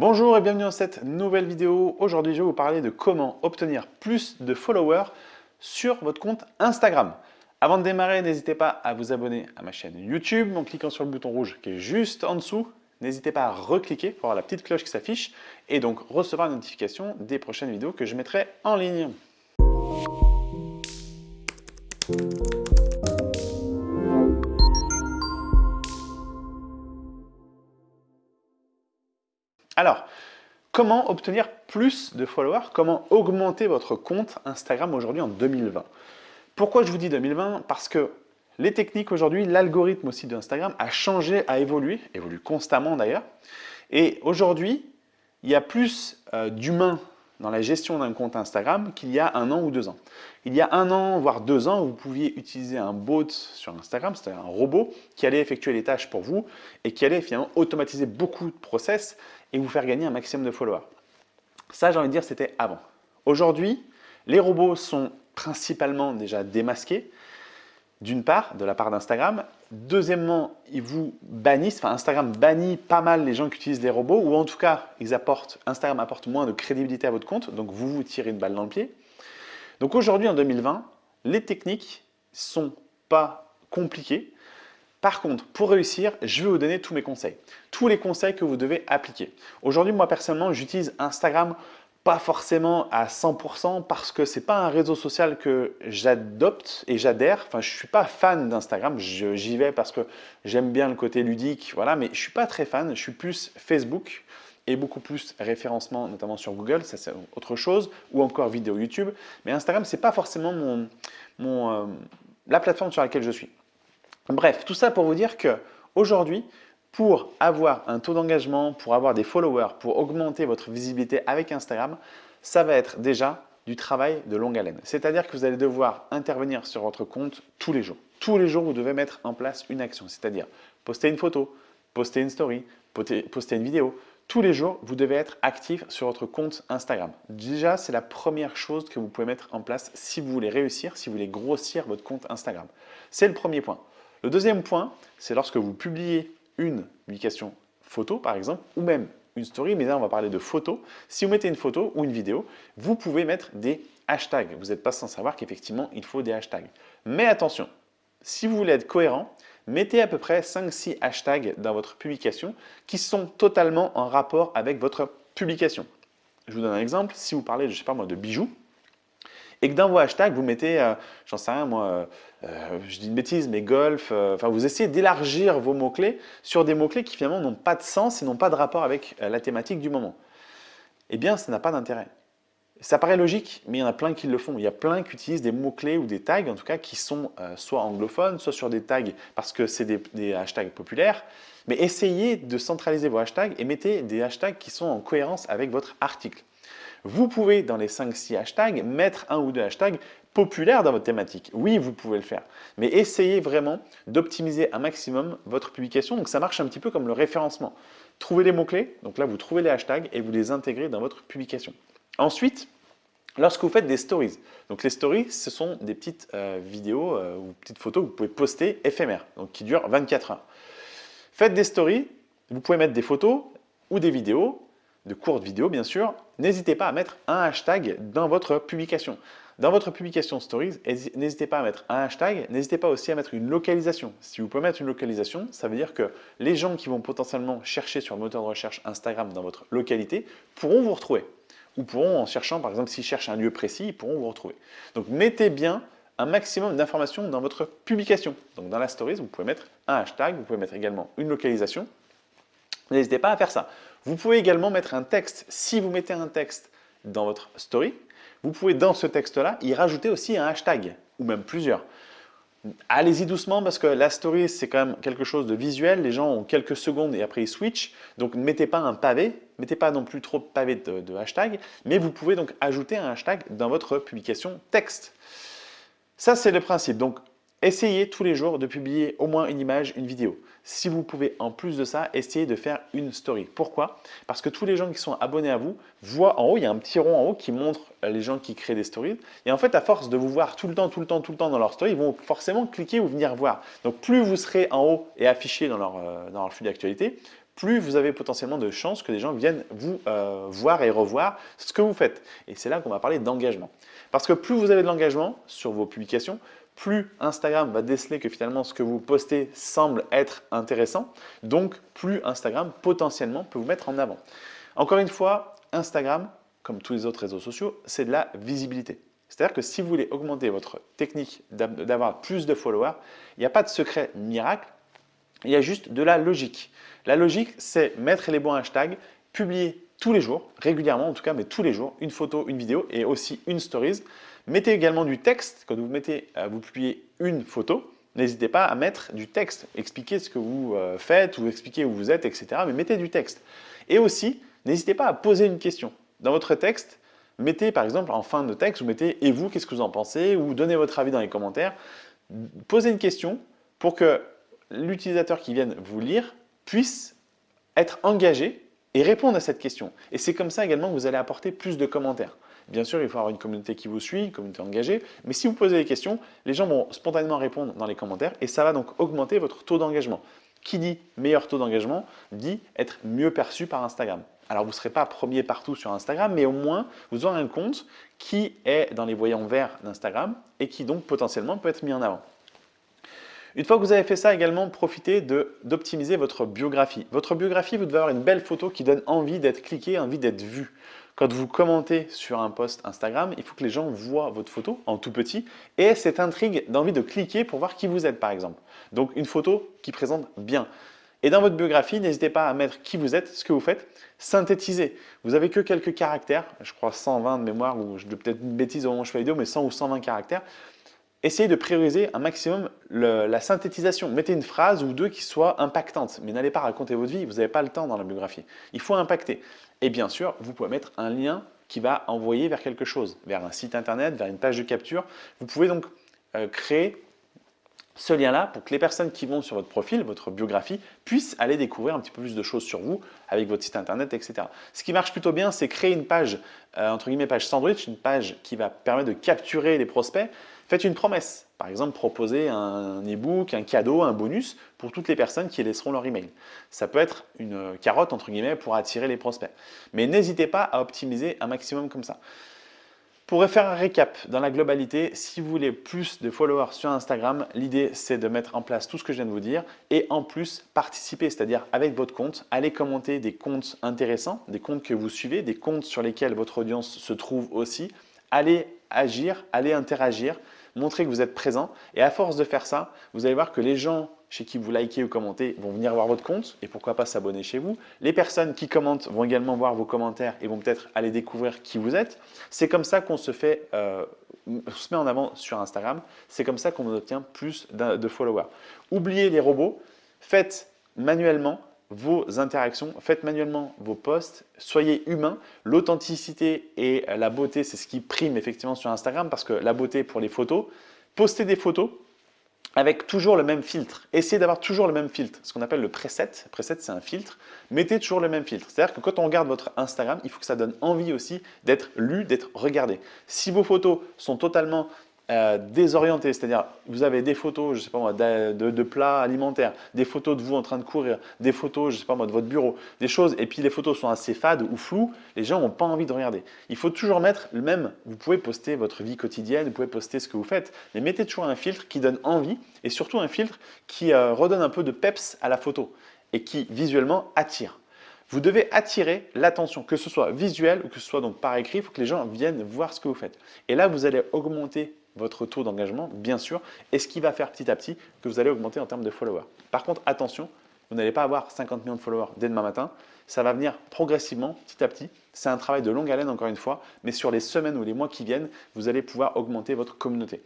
Bonjour et bienvenue dans cette nouvelle vidéo. Aujourd'hui, je vais vous parler de comment obtenir plus de followers sur votre compte Instagram. Avant de démarrer, n'hésitez pas à vous abonner à ma chaîne YouTube en cliquant sur le bouton rouge qui est juste en dessous. N'hésitez pas à recliquer pour avoir la petite cloche qui s'affiche et donc recevoir une notification des prochaines vidéos que je mettrai en ligne. Alors, comment obtenir plus de followers? Comment augmenter votre compte Instagram aujourd'hui en 2020 Pourquoi je vous dis 2020 Parce que les techniques aujourd'hui, l'algorithme aussi d'Instagram a changé, a évolué, évolue constamment d'ailleurs. Et aujourd'hui, il y a plus euh, d'humains dans la gestion d'un compte Instagram qu'il y a un an ou deux ans. Il y a un an, voire deux ans, vous pouviez utiliser un bot sur Instagram, c'est-à-dire un robot qui allait effectuer les tâches pour vous et qui allait finalement automatiser beaucoup de process et vous faire gagner un maximum de followers. Ça, j'ai envie de dire, c'était avant. Aujourd'hui, les robots sont principalement déjà démasqués, d'une part, de la part d'Instagram. Deuxièmement, ils vous bannissent, Instagram bannit pas mal les gens qui utilisent les robots, ou en tout cas, ils apportent, Instagram apporte moins de crédibilité à votre compte, donc vous vous tirez une balle dans le pied. Donc aujourd'hui, en 2020, les techniques sont pas compliquées. Par contre, pour réussir, je vais vous donner tous mes conseils. Tous les conseils que vous devez appliquer. Aujourd'hui, moi personnellement, j'utilise Instagram pas forcément à 100% parce que c'est pas un réseau social que j'adopte et j'adhère. Enfin, je suis pas fan d'Instagram. J'y vais parce que j'aime bien le côté ludique, voilà. Mais je suis pas très fan. Je suis plus Facebook et beaucoup plus référencement, notamment sur Google. Ça, c'est autre chose. Ou encore vidéo YouTube. Mais Instagram, c'est pas forcément mon, mon euh, la plateforme sur laquelle je suis. Bref, tout ça pour vous dire que aujourd'hui, pour avoir un taux d'engagement, pour avoir des followers, pour augmenter votre visibilité avec Instagram, ça va être déjà du travail de longue haleine. C'est-à-dire que vous allez devoir intervenir sur votre compte tous les jours. Tous les jours, vous devez mettre en place une action, c'est-à-dire poster une photo, poster une story, poster une vidéo. Tous les jours, vous devez être actif sur votre compte Instagram. Déjà, c'est la première chose que vous pouvez mettre en place si vous voulez réussir, si vous voulez grossir votre compte Instagram. C'est le premier point. Le deuxième point, c'est lorsque vous publiez une publication photo, par exemple, ou même une story, mais là, on va parler de photo. Si vous mettez une photo ou une vidéo, vous pouvez mettre des hashtags. Vous n'êtes pas sans savoir qu'effectivement, il faut des hashtags. Mais attention, si vous voulez être cohérent, mettez à peu près 5-6 hashtags dans votre publication qui sont totalement en rapport avec votre publication. Je vous donne un exemple. Si vous parlez, je sais pas moi, de bijoux, et que dans vos hashtags, vous mettez, euh, j'en sais rien moi, euh, euh, je dis une bêtise, mais golf, enfin vous essayez d'élargir vos mots-clés sur des mots-clés qui finalement n'ont pas de sens et n'ont pas de rapport avec la thématique du moment. Eh bien, ça n'a pas d'intérêt. Ça paraît logique, mais il y en a plein qui le font. Il y a plein qui utilisent des mots-clés ou des tags, en tout cas, qui sont soit anglophones, soit sur des tags parce que c'est des, hashtags populaires. Mais essayez de centraliser vos hashtags et mettez des hashtags qui sont en cohérence avec votre article. Vous pouvez, dans les 5-6 hashtags, mettre un ou deux hashtags populaires dans votre thématique. Oui, vous pouvez le faire. Mais essayez vraiment d'optimiser un maximum votre publication. Donc, ça marche un petit peu comme le référencement. Trouvez les mots-clés. Donc là, vous trouvez les hashtags et vous les intégrez dans votre publication. Ensuite, Lorsque vous faites des stories, donc les stories, ce sont des petites euh, vidéos euh, ou petites photos que vous pouvez poster éphémères, donc qui durent 24 heures. Faites des stories, vous pouvez mettre des photos ou des vidéos de courtes vidéos bien sûr, n'hésitez pas à mettre un hashtag dans votre publication. Dans votre publication Stories, n'hésitez pas à mettre un hashtag, n'hésitez pas aussi à mettre une localisation. Si vous pouvez mettre une localisation, ça veut dire que les gens qui vont potentiellement chercher sur le moteur de recherche Instagram dans votre localité pourront vous retrouver. Ou pourront, en cherchant, par exemple, s'ils cherchent un lieu précis, ils pourront vous retrouver. Donc mettez bien un maximum d'informations dans votre publication. Donc dans la Stories, vous pouvez mettre un hashtag, vous pouvez mettre également une localisation. N'hésitez pas à faire ça. Vous pouvez également mettre un texte. Si vous mettez un texte dans votre story, vous pouvez dans ce texte-là y rajouter aussi un hashtag ou même plusieurs. Allez-y doucement parce que la story, c'est quand même quelque chose de visuel. Les gens ont quelques secondes et après ils switchent. Donc ne mettez pas un pavé, mettez pas non plus trop de pavés de, de hashtag, mais vous pouvez donc ajouter un hashtag dans votre publication texte. Ça, c'est le principe. Donc, Essayez tous les jours de publier au moins une image, une vidéo. Si vous pouvez, en plus de ça, essayez de faire une story. Pourquoi? Parce que tous les gens qui sont abonnés à vous voient en haut, il y a un petit rond en haut qui montre les gens qui créent des stories. Et en fait, à force de vous voir tout le temps, tout le temps, tout le temps dans leur story, ils vont forcément cliquer ou venir voir. Donc, plus vous serez en haut et affiché dans leur, euh, dans leur flux d'actualité, plus vous avez potentiellement de chances que les gens viennent vous euh, voir et revoir ce que vous faites. Et c'est là qu'on va parler d'engagement. Parce que plus vous avez de l'engagement sur vos publications, plus Instagram va déceler que finalement ce que vous postez semble être intéressant, donc plus Instagram potentiellement peut vous mettre en avant. Encore une fois, Instagram, comme tous les autres réseaux sociaux, c'est de la visibilité. C'est-à-dire que si vous voulez augmenter votre technique d'avoir plus de followers, il n'y a pas de secret miracle, il y a juste de la logique. La logique, c'est mettre les bons hashtags, publier tous les jours, régulièrement en tout cas, mais tous les jours, une photo, une vidéo et aussi une stories. Mettez également du texte. Quand vous mettez, euh, publiez une photo, n'hésitez pas à mettre du texte. Expliquez ce que vous euh, faites ou expliquez où vous êtes, etc. Mais mettez du texte. Et aussi, n'hésitez pas à poser une question. Dans votre texte, mettez par exemple en fin de texte, vous mettez « et vous, qu'est-ce que vous en pensez ?» ou donnez votre avis dans les commentaires. Posez une question pour que l'utilisateur qui vienne vous lire puisse être engagé et répondre à cette question. Et c'est comme ça également que vous allez apporter plus de commentaires. Bien sûr, il faut avoir une communauté qui vous suit, une communauté engagée, mais si vous posez des questions, les gens vont spontanément répondre dans les commentaires et ça va donc augmenter votre taux d'engagement. Qui dit meilleur taux d'engagement dit être mieux perçu par Instagram. Alors, vous ne serez pas premier partout sur Instagram, mais au moins, vous aurez un compte qui est dans les voyants verts d'Instagram et qui donc potentiellement peut être mis en avant. Une fois que vous avez fait ça également, profitez d'optimiser votre biographie. Votre biographie, vous devez avoir une belle photo qui donne envie d'être cliquée, envie d'être vue. Quand vous commentez sur un post Instagram, il faut que les gens voient votre photo en tout petit et cette intrigue d'envie de cliquer pour voir qui vous êtes par exemple. Donc une photo qui présente bien. Et dans votre biographie, n'hésitez pas à mettre qui vous êtes, ce que vous faites, synthétisez. Vous avez que quelques caractères, je crois 120 de mémoire, ou je peut-être une bêtise au moment où je fais la vidéo, mais 100 ou 120 caractères essayez de prioriser un maximum la synthétisation. Mettez une phrase ou deux qui soient impactantes, mais n'allez pas raconter votre vie, vous n'avez pas le temps dans la biographie. Il faut impacter. Et bien sûr, vous pouvez mettre un lien qui va envoyer vers quelque chose, vers un site internet, vers une page de capture. Vous pouvez donc euh, créer ce lien-là pour que les personnes qui vont sur votre profil, votre biographie, puissent aller découvrir un petit peu plus de choses sur vous avec votre site internet, etc. Ce qui marche plutôt bien, c'est créer une page, euh, entre guillemets, page sandwich, une page qui va permettre de capturer les prospects, Faites une promesse. Par exemple, proposez un e-book, un cadeau, un bonus pour toutes les personnes qui laisseront leur email. Ça peut être une carotte, entre guillemets, pour attirer les prospects. Mais n'hésitez pas à optimiser un maximum comme ça. Pour faire un récap dans la globalité, si vous voulez plus de followers sur Instagram, l'idée c'est de mettre en place tout ce que je viens de vous dire et en plus participer, c'est-à-dire avec votre compte, allez commenter des comptes intéressants, des comptes que vous suivez, des comptes sur lesquels votre audience se trouve aussi, allez agir, allez interagir, montrez que vous êtes présent. Et à force de faire ça, vous allez voir que les gens chez qui vous likez ou commentez vont venir voir votre compte et pourquoi pas s'abonner chez vous. Les personnes qui commentent vont également voir vos commentaires et vont peut-être aller découvrir qui vous êtes. C'est comme ça qu'on se fait, euh, se met en avant sur Instagram. C'est comme ça qu'on obtient plus de followers. Oubliez les robots, faites manuellement vos interactions, faites manuellement vos posts, soyez humain. L'authenticité et la beauté, c'est ce qui prime effectivement sur Instagram parce que la beauté pour les photos, postez des photos avec toujours le même filtre. Essayez d'avoir toujours le même filtre, ce qu'on appelle le preset. Preset, c'est un filtre. Mettez toujours le même filtre. C'est-à-dire que quand on regarde votre Instagram, il faut que ça donne envie aussi d'être lu, d'être regardé. Si vos photos sont totalement euh, désorienté, c'est-à-dire vous avez des photos, je sais pas moi, de, plats alimentaires, des photos de vous en train de courir, des photos, je sais pas moi, de votre bureau, des choses, et puis les photos sont assez fades ou floues, les gens n'ont pas envie de regarder. Il faut toujours mettre le même, vous pouvez poster votre vie quotidienne, vous pouvez poster ce que vous faites, mais mettez toujours un filtre qui donne envie, et surtout un filtre qui euh, redonne un peu de peps à la photo, et qui visuellement attire. Vous devez attirer l'attention, que ce soit visuel ou que ce soit donc par écrit, il faut que les gens viennent voir ce que vous faites. Et là, vous allez augmenter votre taux d'engagement, bien sûr, et ce qui va faire petit à petit que vous allez augmenter en termes de followers. Par contre, attention, vous n'allez pas avoir 50 millions de followers dès demain matin, ça va venir progressivement, petit à petit. C'est un travail de longue haleine, encore une fois, mais sur les semaines ou les mois qui viennent, vous allez pouvoir augmenter votre communauté.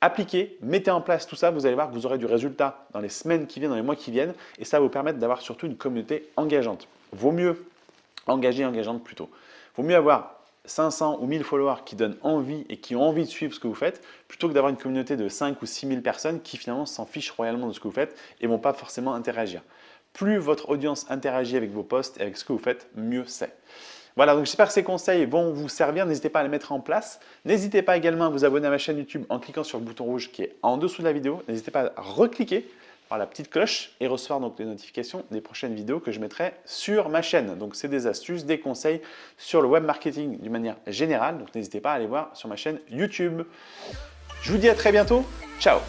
Appliquez, mettez en place tout ça, vous allez voir que vous aurez du résultat dans les semaines qui viennent, dans les mois qui viennent, et ça va vous permettre d'avoir surtout une communauté engageante. Vaut mieux engager engageante plutôt. Vaut mieux avoir 500 ou 1000 followers qui donnent envie et qui ont envie de suivre ce que vous faites, plutôt que d'avoir une communauté de 5 ou 6 000 personnes qui finalement s'en fichent royalement de ce que vous faites et ne vont pas forcément interagir. Plus votre audience interagit avec vos posts et avec ce que vous faites, mieux c'est. Voilà, donc j'espère que ces conseils vont vous servir. N'hésitez pas à les mettre en place. N'hésitez pas également à vous abonner à ma chaîne YouTube en cliquant sur le bouton rouge qui est en dessous de la vidéo. N'hésitez pas à recliquer par la petite cloche et recevoir donc les notifications des prochaines vidéos que je mettrai sur ma chaîne. Donc c'est des astuces, des conseils sur le web marketing d'une manière générale. Donc n'hésitez pas à aller voir sur ma chaîne YouTube. Je vous dis à très bientôt. Ciao